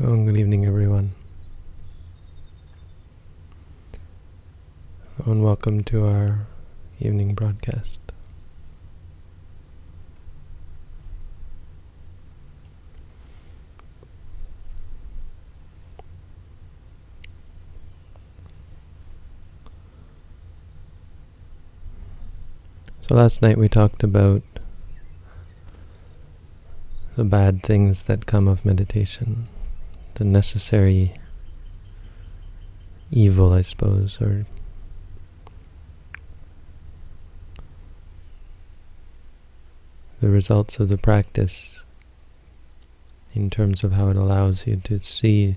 Oh, good evening, everyone. Oh, and welcome to our evening broadcast. So last night we talked about the bad things that come of meditation, the necessary evil, I suppose, or the results of the practice in terms of how it allows you to see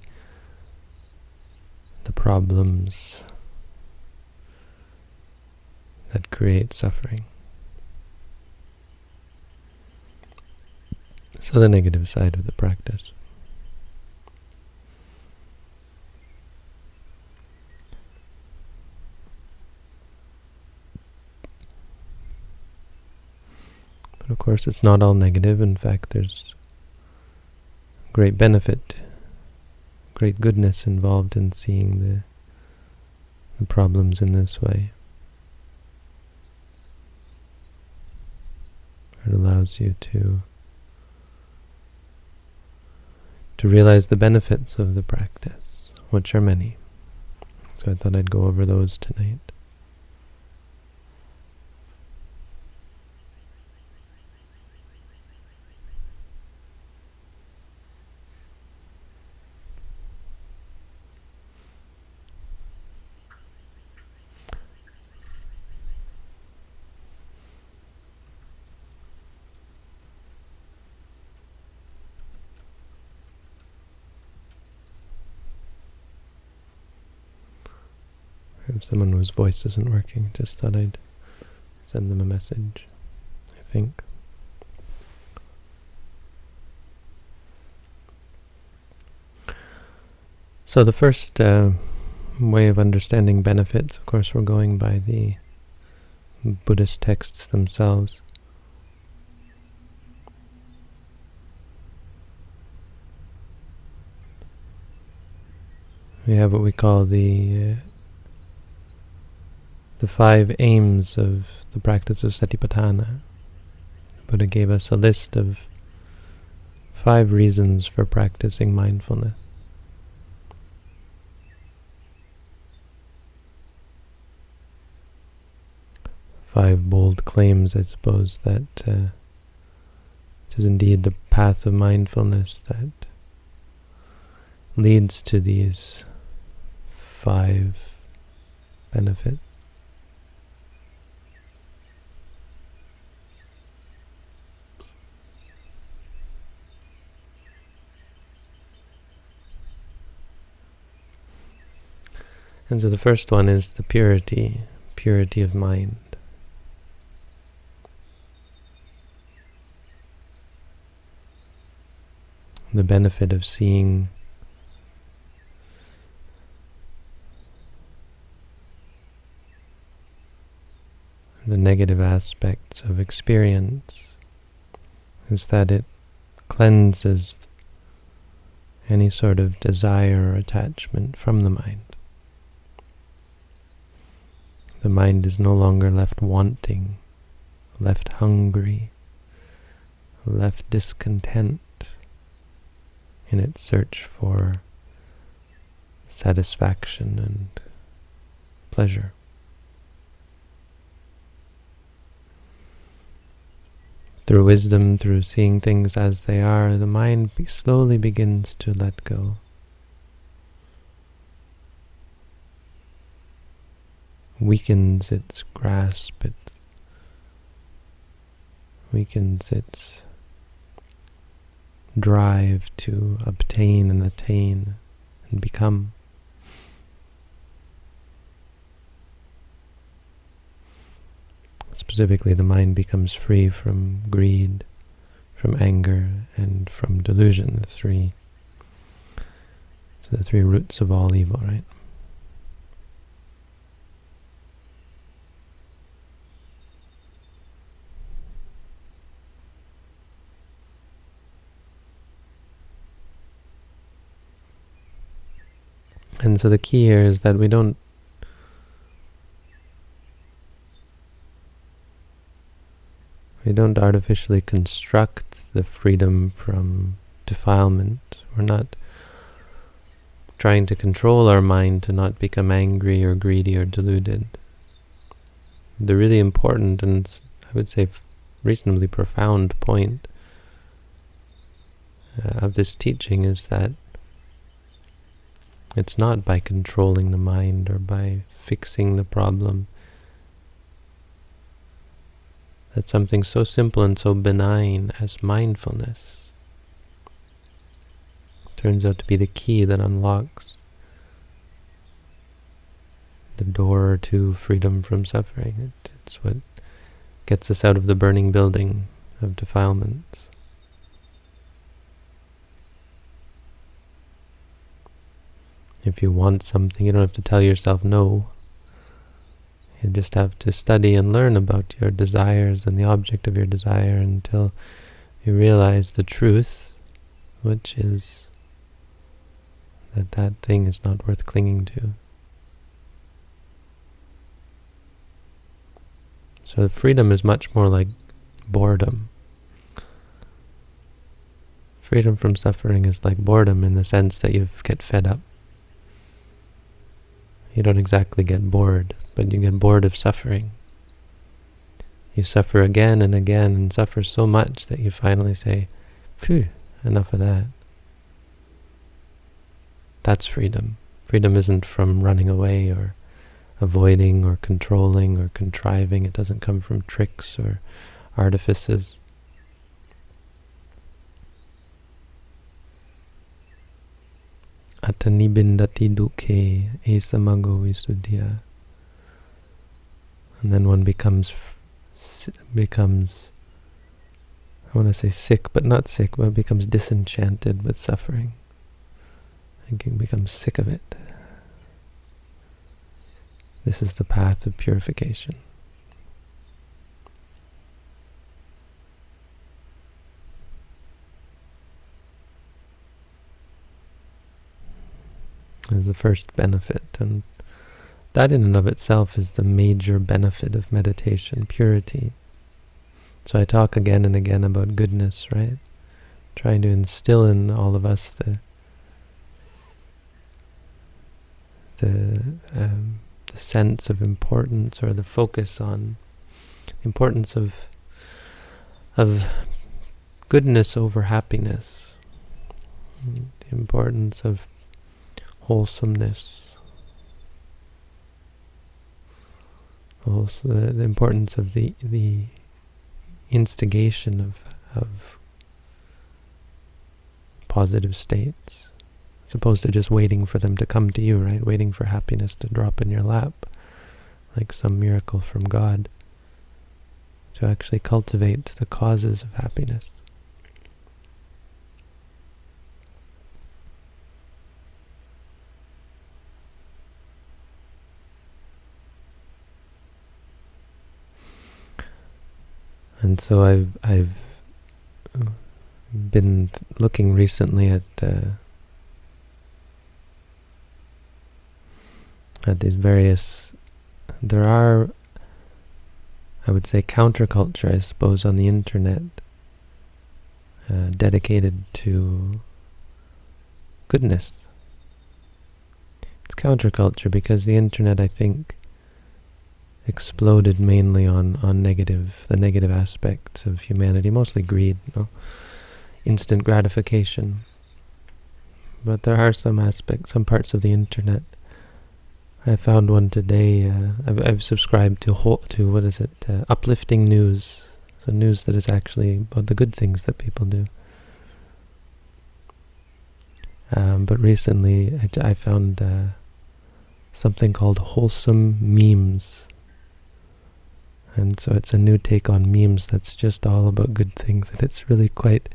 the problems that create suffering. So the negative side of the practice. Of course it's not all negative. In fact, there's great benefit, great goodness involved in seeing the, the problems in this way. It allows you to to realize the benefits of the practice, which are many. So I thought I'd go over those tonight. If someone whose voice isn't working, just thought I'd send them a message, I think. So the first uh, way of understanding benefits, of course, we're going by the Buddhist texts themselves. We have what we call the uh, the five aims of the practice of Satipatthana. Buddha gave us a list of five reasons for practicing mindfulness. Five bold claims, I suppose, that uh, it is indeed the path of mindfulness that leads to these five benefits. And so the first one is the purity, purity of mind. The benefit of seeing the negative aspects of experience is that it cleanses any sort of desire or attachment from the mind. The mind is no longer left wanting, left hungry, left discontent in its search for satisfaction and pleasure. Through wisdom, through seeing things as they are, the mind slowly begins to let go. Weakens its grasp, it weakens its drive to obtain and attain and become. Specifically, the mind becomes free from greed, from anger, and from delusion, the three, so the three roots of all evil, right? And so the key here is that we don't we don't artificially construct the freedom from defilement. We're not trying to control our mind to not become angry or greedy or deluded. The really important and I would say reasonably profound point uh, of this teaching is that it's not by controlling the mind or by fixing the problem that something so simple and so benign as mindfulness turns out to be the key that unlocks the door to freedom from suffering. It, it's what gets us out of the burning building of defilements. If you want something, you don't have to tell yourself no. You just have to study and learn about your desires and the object of your desire until you realize the truth, which is that that thing is not worth clinging to. So freedom is much more like boredom. Freedom from suffering is like boredom in the sense that you get fed up. You don't exactly get bored, but you get bored of suffering. You suffer again and again and suffer so much that you finally say, phew, enough of that. That's freedom. Freedom isn't from running away or avoiding or controlling or contriving. It doesn't come from tricks or artifices. Atanibindati dukhe esamago visuddhya. And then one becomes becomes I want to say sick, but not sick, but becomes disenchanted with suffering. And becomes sick of it. This is the path of purification. The first benefit, and that in and of itself is the major benefit of meditation, purity. So I talk again and again about goodness, right? Trying to instill in all of us the the um, the sense of importance or the focus on importance of of goodness over happiness, the importance of wholesomeness, also the, the importance of the the instigation of of positive states as opposed to just waiting for them to come to you, right? Waiting for happiness to drop in your lap, like some miracle from God, to actually cultivate the causes of happiness. And so I've I've been looking recently at uh, at these various, there are, I would say, counterculture, I suppose, on the internet, uh, dedicated to goodness. It's counterculture because the internet, I think, exploded mainly on, on negative, the negative aspects of humanity, mostly greed, no? instant gratification. But there are some aspects, some parts of the internet I found one today. Uh, I've, I've, subscribed to whole, to what is it? Uh, uplifting news. So news that is actually about the good things that people do. Um, but recently, I, I found uh, something called wholesome memes. And so it's a new take on memes that's just all about good things, and it's really quite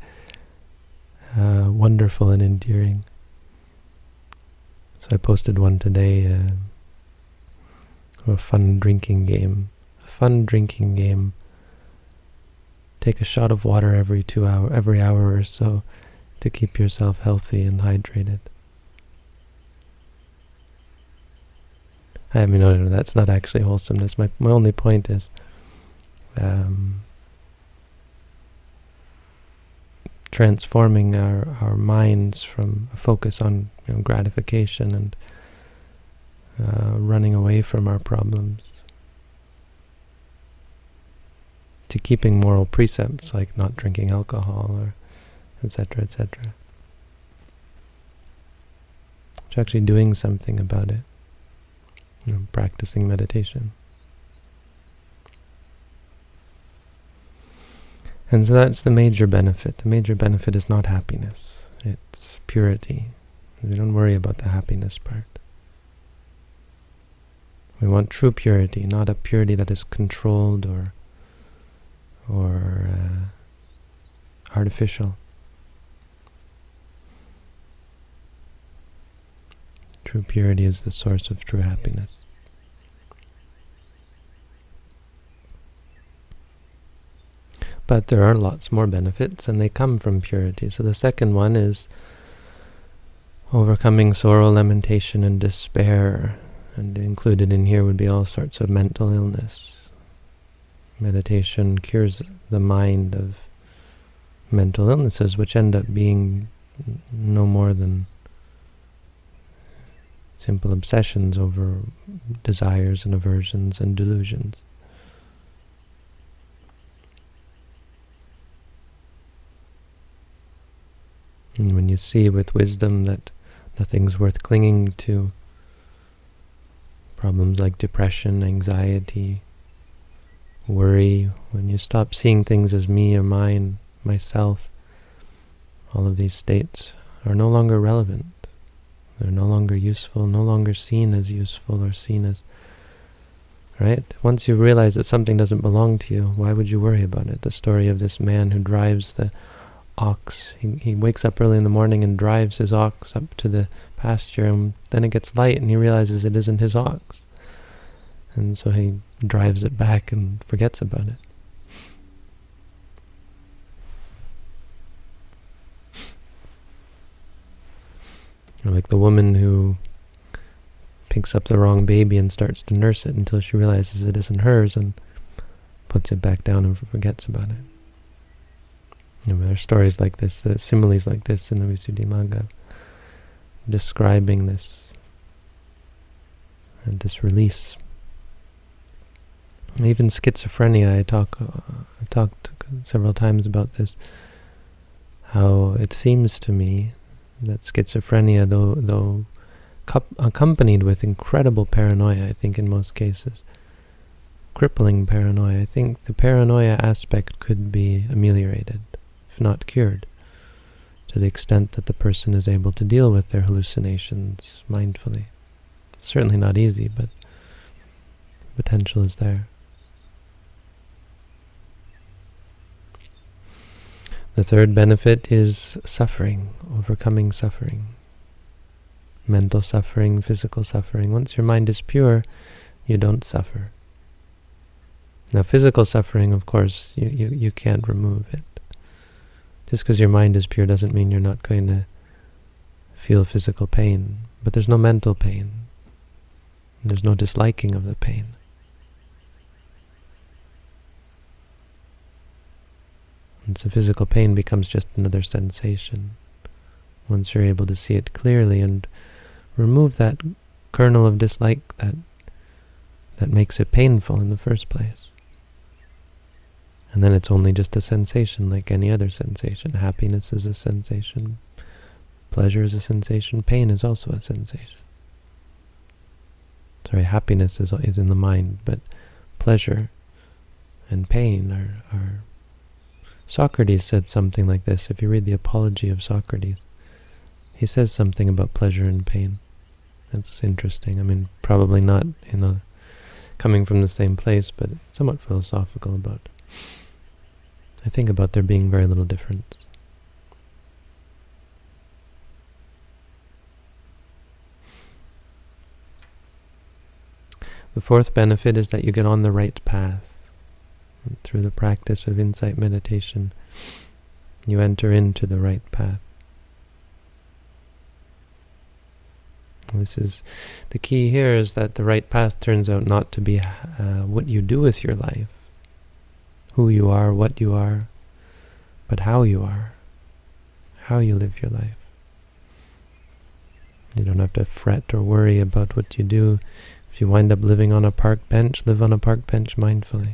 uh, wonderful and endearing. So I posted one today. Uh, a fun drinking game. A fun drinking game. Take a shot of water every two hour, every hour or so to keep yourself healthy and hydrated. I mean, no, no, that's not actually wholesomeness. My, my only point is um, transforming our, our minds from a focus on you know, gratification and uh, running away from our problems to keeping moral precepts like not drinking alcohol or etc etc to actually doing something about it you know, practicing meditation and so that's the major benefit the major benefit is not happiness it's purity we don't worry about the happiness part we want true purity not a purity that is controlled or or uh, artificial. True purity is the source of true happiness. But there are lots more benefits, and they come from purity. So the second one is overcoming sorrow, lamentation, and despair. And included in here would be all sorts of mental illness Meditation cures the mind of mental illnesses, which end up being no more than simple obsessions over desires and aversions and delusions. And when you see with wisdom that nothing's worth clinging to, problems like depression, anxiety, worry, when you stop seeing things as me or mine, myself, all of these states are no longer relevant. They're no longer useful, no longer seen as useful or seen as... Right? Once you realize that something doesn't belong to you, why would you worry about it? The story of this man who drives the ox. He, he wakes up early in the morning and drives his ox up to the pasture, and then it gets light and he realizes it isn't his ox. And so he drives it back and forgets about it. Or like the woman who picks up the wrong baby and starts to nurse it until she realizes it isn't hers and puts it back down and forgets about it. There are stories like this, uh, similes like this in the Visuddhimagga, describing this, and this release. Even schizophrenia, I talk, uh, I've talked several times about this, how it seems to me that schizophrenia, though, though accompanied with incredible paranoia, I think in most cases, crippling paranoia, I think the paranoia aspect could be ameliorated, not cured, to the extent that the person is able to deal with their hallucinations mindfully. Certainly not easy, but potential is there. The third benefit is suffering, overcoming suffering. Mental suffering, physical suffering. Once your mind is pure, you don't suffer. Now physical suffering, of course, you, you, you can't remove it. Just because your mind is pure doesn't mean you're not going to feel physical pain. But there's no mental pain. There's no disliking of the pain. And so physical pain becomes just another sensation once you're able to see it clearly and remove that kernel of dislike that that makes it painful in the first place. And then it's only just a sensation like any other sensation. Happiness is a sensation. Pleasure is a sensation. Pain is also a sensation. Sorry, happiness is, is in the mind, but pleasure and pain are, are Socrates said something like this. If you read the Apology of Socrates, he says something about pleasure and pain. That's interesting. I mean, probably not in the coming from the same place, but somewhat philosophical about. I think about there being very little difference. The fourth benefit is that you get on the right path through the practice of insight meditation, you enter into the right path. This is the key here is that the right path turns out not to be uh, what you do with your life, who you are, what you are, but how you are, how you live your life. You don't have to fret or worry about what you do. If you wind up living on a park bench, live on a park bench mindfully.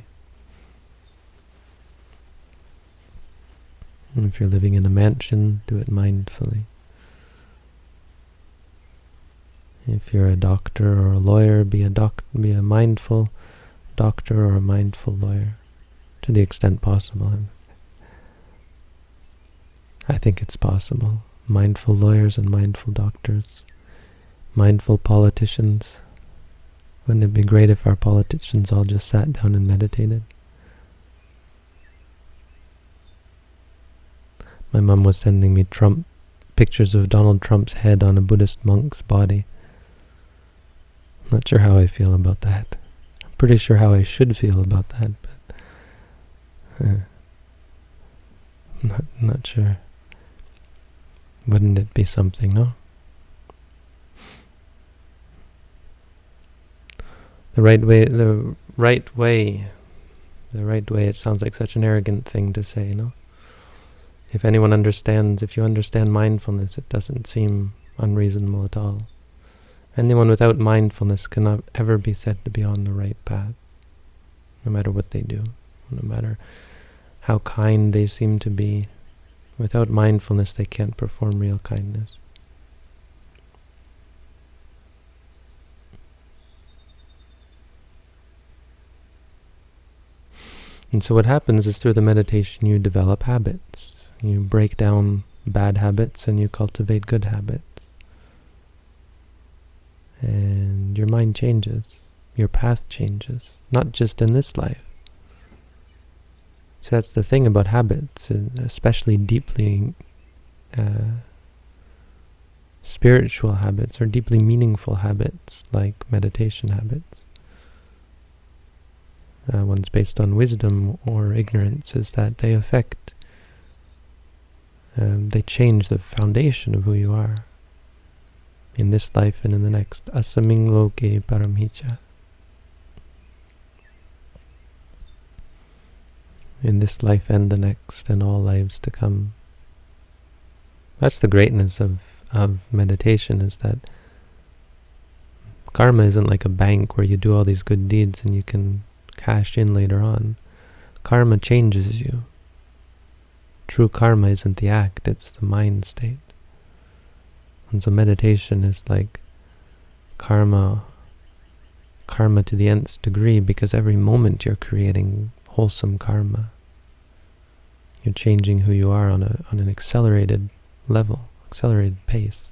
And if you're living in a mansion, do it mindfully. If you're a doctor or a lawyer, be a doc be a mindful doctor or a mindful lawyer, to the extent possible. I think it's possible. Mindful lawyers and mindful doctors, mindful politicians. Wouldn't it be great if our politicians all just sat down and meditated? My mom was sending me Trump pictures of Donald Trump's head on a Buddhist monk's body. I'm not sure how I feel about that. I'm pretty sure how I should feel about that, not not sure. Wouldn't it be something, no? The right way, the right way, the right way, it sounds like such an arrogant thing to say, no? If anyone understands, if you understand mindfulness, it doesn't seem unreasonable at all. Anyone without mindfulness cannot ever be said to be on the right path, no matter what they do, no matter how kind they seem to be. Without mindfulness, they can't perform real kindness. And so what happens is through the meditation you develop habits. You break down bad habits and you cultivate good habits and your mind changes, your path changes, not just in this life. So that's the thing about habits, especially deeply uh, spiritual habits or deeply meaningful habits like meditation habits. Uh, one's based on wisdom or ignorance is that they affect, um, they change the foundation of who you are in this life and in the next. Asaming loke paramhicha. In this life and the next and all lives to come. That's the greatness of, of meditation is that karma isn't like a bank where you do all these good deeds and you can cash in later on. Karma changes you. True karma isn't the act, it's the mind state. And so meditation is like karma, karma to the nth degree, because every moment you're creating wholesome karma. You're changing who you are on, a, on an accelerated level, accelerated pace.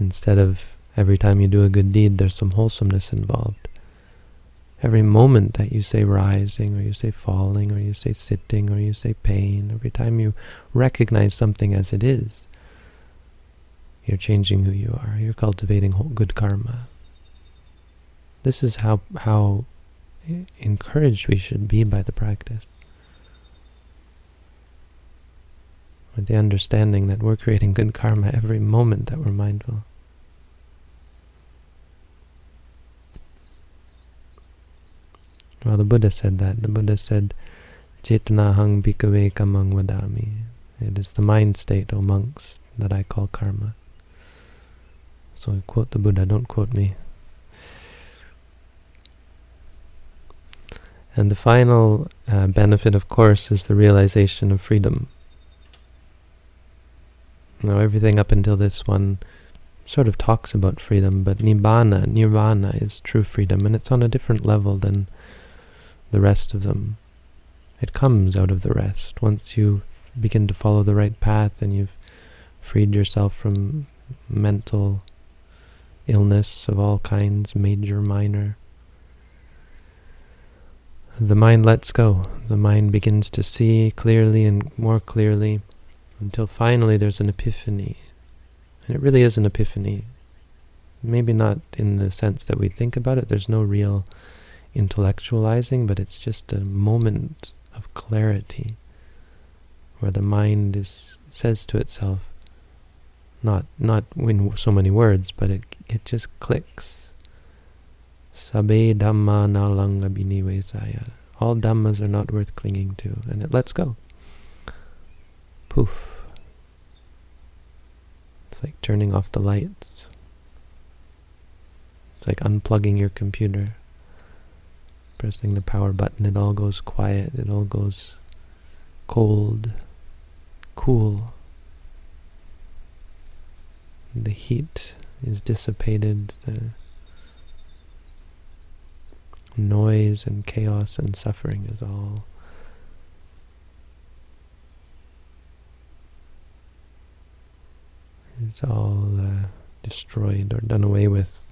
Instead of every time you do a good deed, there's some wholesomeness involved. Every moment that you say rising, or you say falling, or you say sitting, or you say pain, every time you recognize something as it is, you're changing who you are. You're cultivating good karma. This is how how encouraged we should be by the practice. With the understanding that we're creating good karma every moment that we're mindful. Well, the Buddha said that. The Buddha said, Chetanahang bhikkhave kamang vadami. It is the mind state, O monks, that I call karma. So quote the Buddha, don't quote me. And the final uh, benefit, of course, is the realization of freedom. Now, everything up until this one sort of talks about freedom, but nibbana, nirvana, is true freedom, and it's on a different level than the rest of them. It comes out of the rest. Once you begin to follow the right path and you've freed yourself from mental illness of all kinds, major, minor. The mind lets go. The mind begins to see clearly and more clearly until finally there's an epiphany. And it really is an epiphany. Maybe not in the sense that we think about it. There's no real intellectualizing, but it's just a moment of clarity where the mind is says to itself, Not not in so many words, but it it just clicks. Sabe dhamma nalanga binivesaya. All dhammas are not worth clinging to, and it lets go. Poof. It's like turning off the lights. It's like unplugging your computer. Pressing the power button, it all goes quiet, it all goes cold, cool. The heat is dissipated, the noise and chaos and suffering is all it's all uh, destroyed or done away with.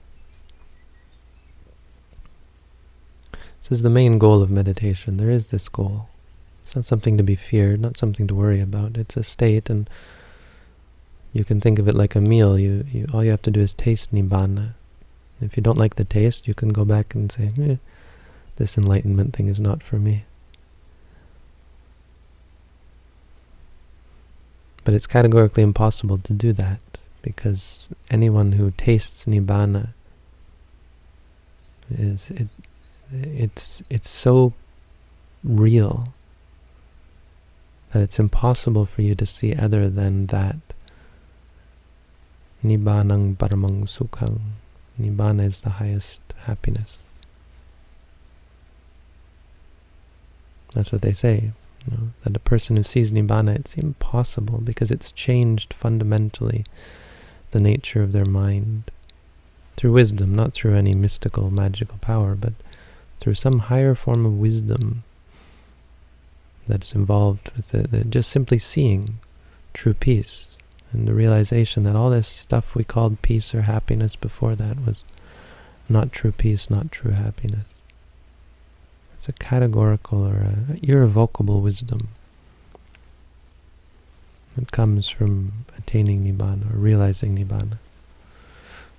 This is the main goal of meditation. There is this goal. It's not something to be feared, not something to worry about. It's a state, and you can think of it like a meal. You, you All you have to do is taste Nibbana. If you don't like the taste, you can go back and say, eh, this enlightenment thing is not for me. But it's categorically impossible to do that, because anyone who tastes Nibbana is it it's it's so real that it's impossible for you to see other than that. Paramang sukhang. Nibbana is the highest happiness. That's what they say. You know, that a person who sees Nibbana, it's impossible because it's changed fundamentally the nature of their mind through wisdom, not through any mystical, magical power, but through some higher form of wisdom that's involved with it, that just simply seeing true peace and the realization that all this stuff we called peace or happiness before that was not true peace, not true happiness. It's a categorical or a irrevocable wisdom. It comes from attaining Nibbana or realizing Nibbana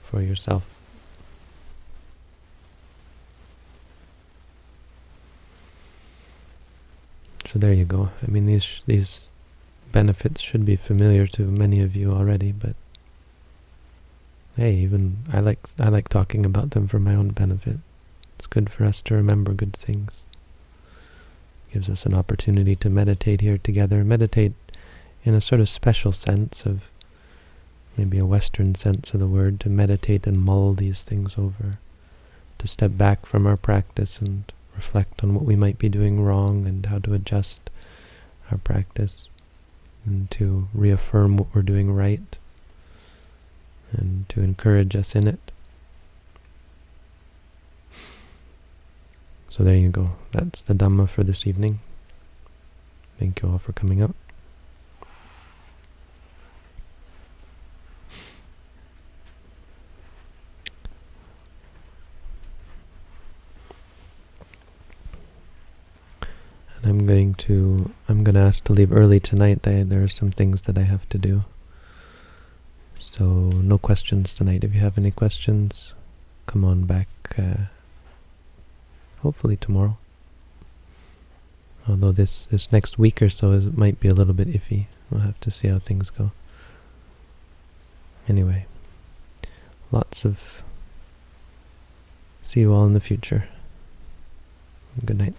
for yourself. So there you go. I mean, these these benefits should be familiar to many of you already, but hey, even I like I like talking about them for my own benefit. It's good for us to remember good things. Gives us an opportunity to meditate here together. Meditate in a sort of special sense of maybe a Western sense of the word, to meditate and mull these things over, to step back from our practice and reflect on what we might be doing wrong and how to adjust our practice and to reaffirm what we're doing right and to encourage us in it. So there you go. That's the Dhamma for this evening. Thank you all for coming out. And I'm going to I'm going to ask to leave early tonight. I, there are some things that I have to do. So no questions tonight. If you have any questions, come on back. Uh, hopefully tomorrow. Although this this next week or so is, might be a little bit iffy. We'll have to see how things go. Anyway, lots of. See you all in the future. Good night.